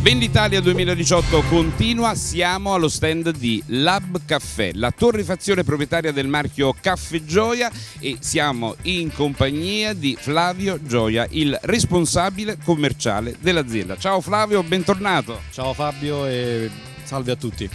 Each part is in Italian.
Venditalia 2018 continua, siamo allo stand di Lab Caffè, la torrefazione proprietaria del marchio Caffè Gioia e siamo in compagnia di Flavio Gioia, il responsabile commerciale dell'azienda. Ciao Flavio, bentornato. Ciao Fabio e salve a tutti.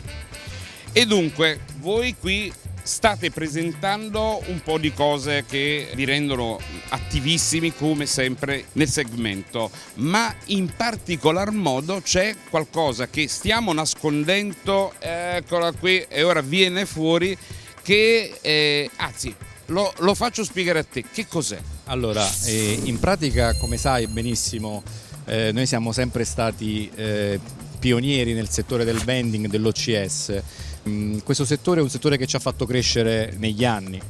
E dunque, voi qui state presentando un po' di cose che vi rendono attivissimi come sempre nel segmento, ma in particolar modo c'è qualcosa che stiamo nascondendo, eccola qui e ora viene fuori, che eh, anzi lo, lo, faccio spiegare a te, che cos'è? Allora, eh, in pratica come sai benissimo eh, noi siamo sempre stati eh, pionieri nel settore del vending, dell'OCS Mm, questo settore è un settore che ci ha fatto crescere negli anni.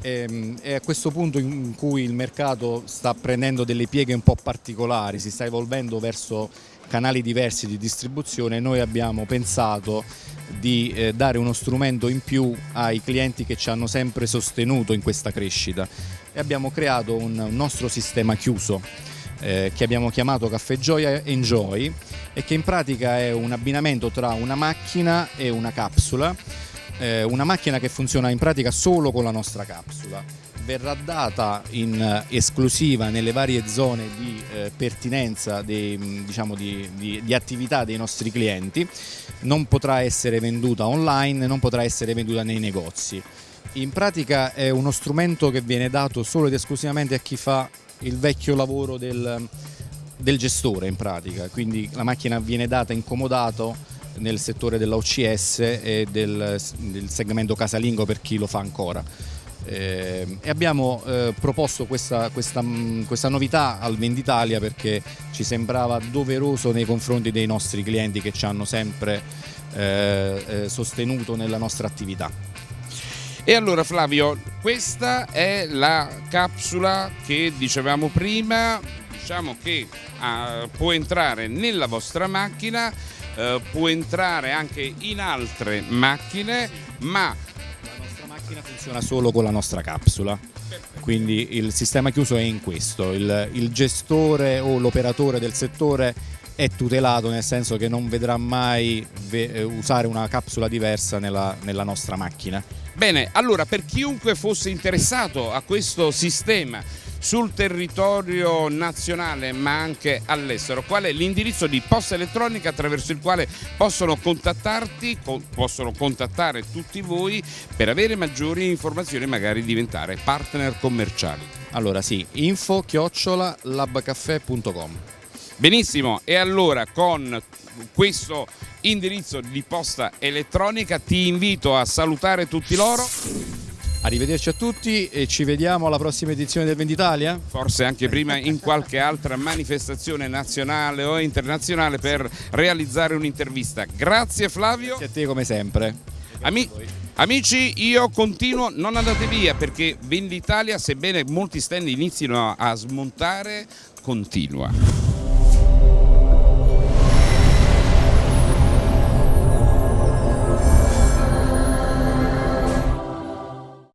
Ehm, è a questo punto in cui il mercato sta prendendo delle pieghe un po' particolari, si sta evolvendo verso canali diversi di distribuzione, noi abbiamo pensato di eh, dare uno strumento in più ai clienti che ci hanno sempre sostenuto in questa crescita. E abbiamo creato un nostro sistema chiuso eh, che abbiamo chiamato Caffè Gioia Enjoy e che in pratica è un abbinamento tra una macchina e una capsula, eh, una macchina che funziona in pratica solo con la nostra capsula. Verrà data in esclusiva nelle varie zone di eh, pertinenza dei, diciamo di, di, di attività dei nostri clienti, non potrà essere venduta online, non potrà essere venduta nei negozi. In pratica è uno strumento che viene dato solo ed esclusivamente a chi fa il vecchio lavoro del, del gestore in pratica, quindi la macchina viene data incomodato nel settore dell'OCS e del, del, segmento casalingo per chi lo fa ancora. Eh, e abbiamo eh, proposto questa, questa, questa, novità al Venditalia perché ci sembrava doveroso nei confronti dei nostri clienti che ci hanno sempre eh, eh sostenuto nella nostra attività. E allora Flavio, questa è la capsula che dicevamo prima, diciamo che uh, può entrare nella vostra macchina, uh, può entrare anche in altre macchine, ma la nostra macchina funziona solo con la nostra capsula. Quindi il sistema chiuso è in questo, il, il gestore o l'operatore del settore è tutelato nel senso che non vedrà mai usare una capsula diversa nella, nella nostra macchina. Bene, allora per chiunque fosse interessato a questo sistema sul territorio nazionale ma anche all'estero, qual è l'indirizzo di posta elettronica attraverso il quale possono contattarti, possono contattare tutti voi per avere maggiori informazioni e magari diventare partner commerciali? Allora sì, info chiocciola labcaffè.com Benissimo, e allora con questo indirizzo di posta elettronica ti invito a salutare tutti loro. Arrivederci a tutti e ci vediamo alla prossima edizione del Venditalia? Forse anche prima in qualche altra manifestazione nazionale o internazionale per realizzare un'intervista. Grazie Flavio. Grazie a te come sempre. Ami amici, io continuo, non andate via perché Venditalia, sebbene molti stand inizino a smontare, continua.